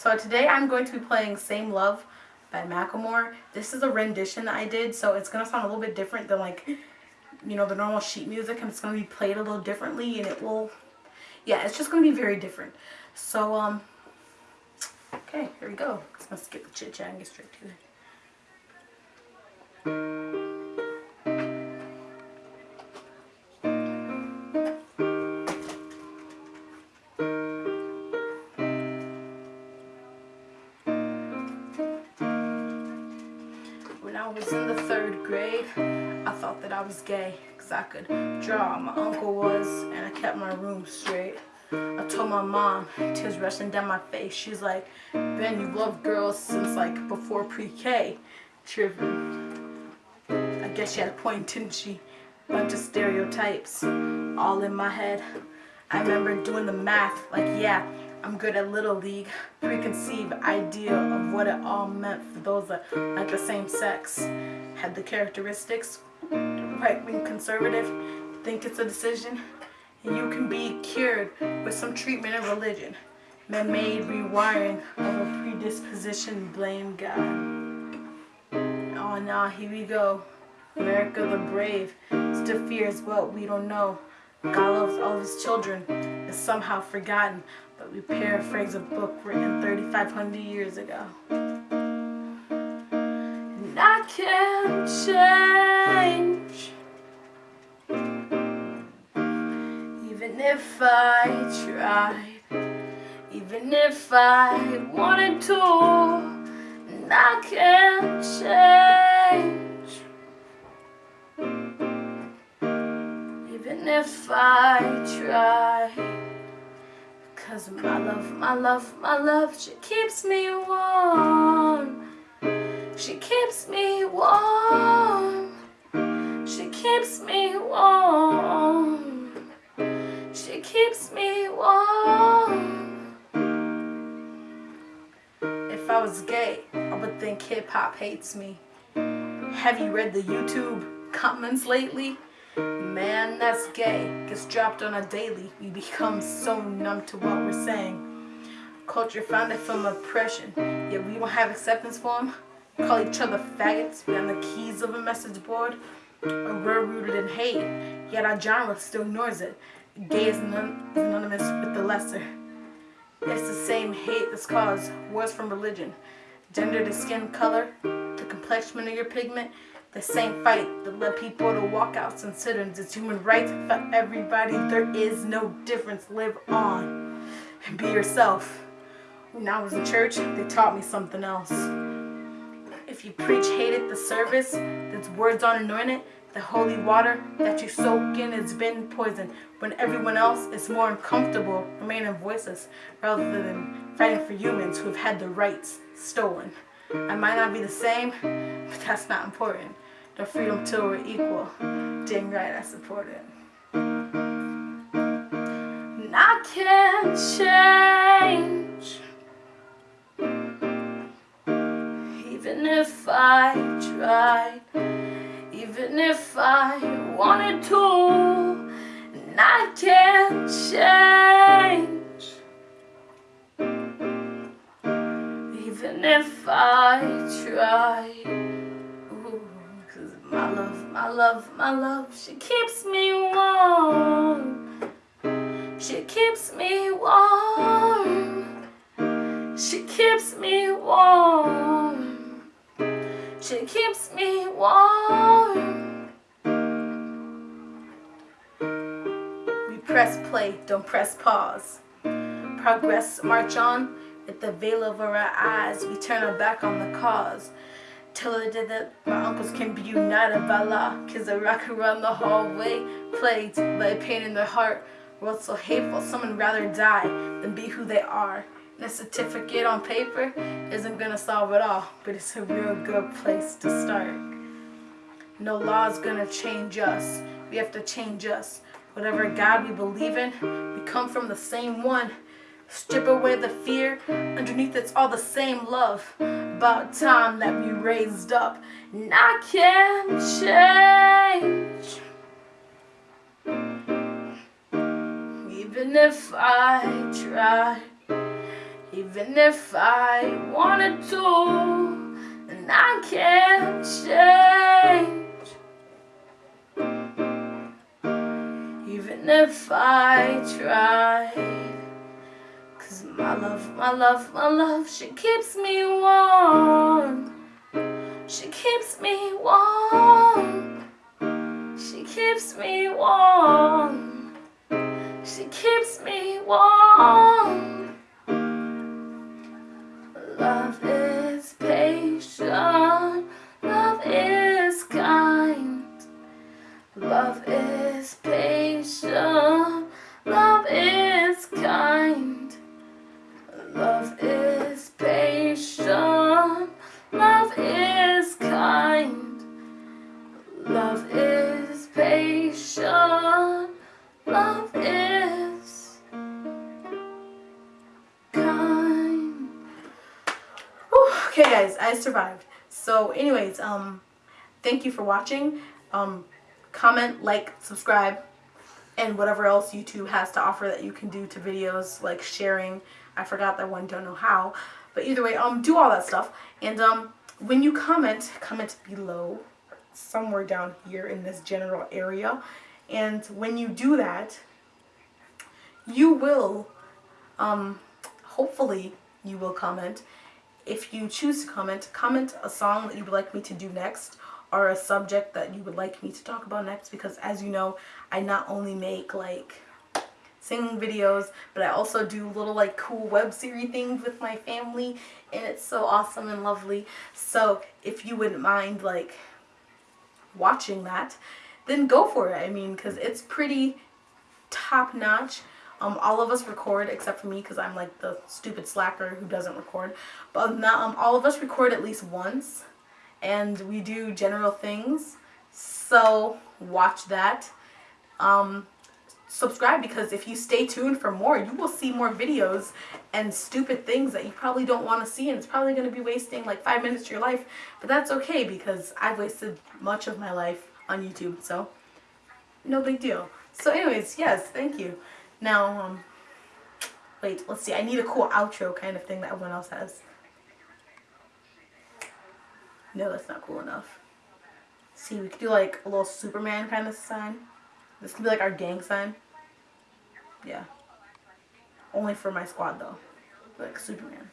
So today I'm going to be playing Same Love by Macklemore. This is a rendition that I did, so it's going to sound a little bit different than like, you know, the normal sheet music, and it's going to be played a little differently, and it will, yeah, it's just going to be very different. So, um, okay, here we go. Let's skip the chit chat and get straight to it. I was in the third grade, I thought that I was gay because I could draw. My uncle was, and I kept my room straight. I told my mom, tears rushing down my face. She's like, Ben, you loved girls since like before pre-K. Tripping. I guess she had a point, didn't she? Bunch of stereotypes all in my head. I remember doing the math, like, yeah, I'm good at Little League. Preconceived idea of what it all meant for those that like the same sex. Had the characteristics, right-wing conservative, think it's a decision. And you can be cured with some treatment and religion. Man-made rewiring of a predisposition, blame God. Oh, now here we go. America the brave still fears what we don't know. God loves all his children is somehow forgotten, but we paraphrase a book written 3,500 years ago. And I can't change, even if I tried, even if I wanted to, and I can't change. If I try. Cause my love, my love, my love, she keeps me warm. She keeps me warm. She keeps me warm. She keeps me warm. If I was gay, I would think hip hop hates me. Have you read the YouTube comments lately? Man that's gay gets dropped on a daily. We become so numb to what we're saying. Culture founded from oppression, yet we don't have acceptance for them. Call each other faggots behind the keys of a message board. We're rooted in hate, yet our genre still ignores it. Gay is synonymous with the lesser. It's the same hate that's caused wars from religion, gender to skin color, the complexion of your pigment, the same fight that led people to walkouts and sit-ins. It's human rights for everybody. There is no difference. Live on and be yourself. When I was in church, they taught me something else. If you preach hate at the service, that's words on anointed, the holy water that you soak in has been poisoned. When everyone else is more uncomfortable remaining voiceless rather than fighting for humans who have had their rights stolen. I might not be the same, but that's not important. The freedom till we're equal. Dang right, I support it. And I can't change. Even if I tried. Even if I wanted to. And I can't change. Love, my love, she keeps me warm. She keeps me warm. She keeps me warm. She keeps me warm. We press play, don't press pause. Progress, march on. With the veil over our eyes, we turn our back on the cause. Tell her that my uncles can be united by law. Kids that rock around the hallway, plagued by pain in their heart. World so hateful, someone rather die than be who they are. And a certificate on paper isn't gonna solve it all, but it's a real good place to start. No law's gonna change us. We have to change us. Whatever God we believe in, we come from the same one. Strip away the fear, underneath it's all the same love. About time that we raised up, and I can't change. Even if I try, Even if I wanted to, and I can't change. Even if I tried. My love, my love, my love, she keeps me warm. She keeps me warm. She keeps me warm. She keeps me warm. Love is patient. Love is kind. Love is patient. Guys, I survived. So, anyways, um, thank you for watching. Um, comment, like, subscribe, and whatever else YouTube has to offer that you can do to videos, like sharing. I forgot that one, don't know how. But either way, um, do all that stuff. And um, when you comment, comment below, somewhere down here in this general area. And when you do that, you will, um, hopefully you will comment. If you choose to comment, comment a song that you would like me to do next or a subject that you would like me to talk about next because as you know, I not only make like singing videos, but I also do little like cool web series things with my family and it's so awesome and lovely. So if you wouldn't mind like watching that, then go for it. I mean, because it's pretty top notch. Um, all of us record except for me because I'm like the stupid slacker who doesn't record. But not, um, all of us record at least once and we do general things. So watch that. Um, subscribe because if you stay tuned for more, you will see more videos and stupid things that you probably don't want to see and it's probably going to be wasting like five minutes of your life. But that's okay because I've wasted much of my life on YouTube, so no big deal. So anyways, yes, thank you. Now, um, wait, let's see. I need a cool outro kind of thing that everyone else has. No, that's not cool enough. See, we could do like a little Superman kind of sign. This could be like our gang sign. Yeah. Only for my squad though. Like Superman.